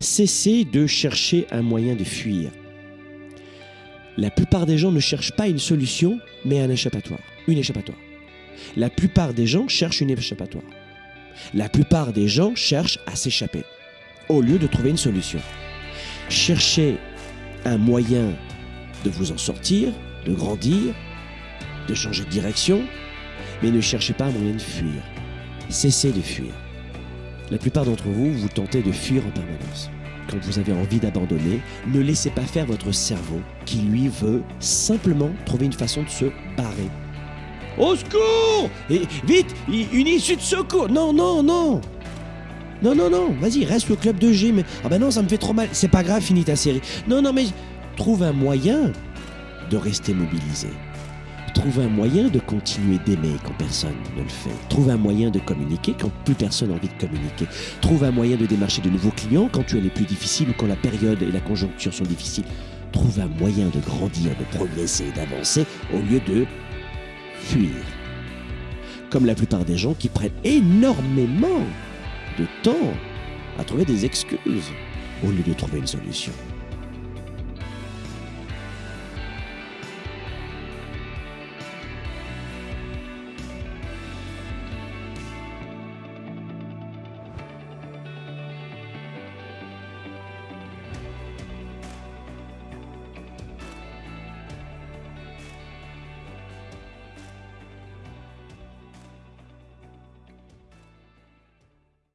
Cessez de chercher un moyen de fuir. La plupart des gens ne cherchent pas une solution, mais un échappatoire, une échappatoire. La plupart des gens cherchent une échappatoire. La plupart des gens cherchent à s'échapper, au lieu de trouver une solution. Cherchez un moyen de vous en sortir, de grandir, de changer de direction, mais ne cherchez pas un moyen de fuir. Cessez de fuir. La plupart d'entre vous, vous tentez de fuir en permanence. Quand vous avez envie d'abandonner, ne laissez pas faire votre cerveau qui lui veut simplement trouver une façon de se barrer. Au secours vite Une issue de secours Non, non, non Non, non, non Vas-y, reste au club de gym. Ah ben non, ça me fait trop mal. C'est pas grave, finis ta série. Non, non, mais trouve un moyen de rester mobilisé. Trouve un moyen de continuer d'aimer quand personne ne le fait. Trouve un moyen de communiquer quand plus personne n'a envie de communiquer. Trouve un moyen de démarcher de nouveaux clients quand tu es les plus difficiles ou quand la période et la conjoncture sont difficiles. Trouve un moyen de grandir, de progresser, d'avancer au lieu de fuir. Comme la plupart des gens qui prennent énormément de temps à trouver des excuses au lieu de trouver une solution.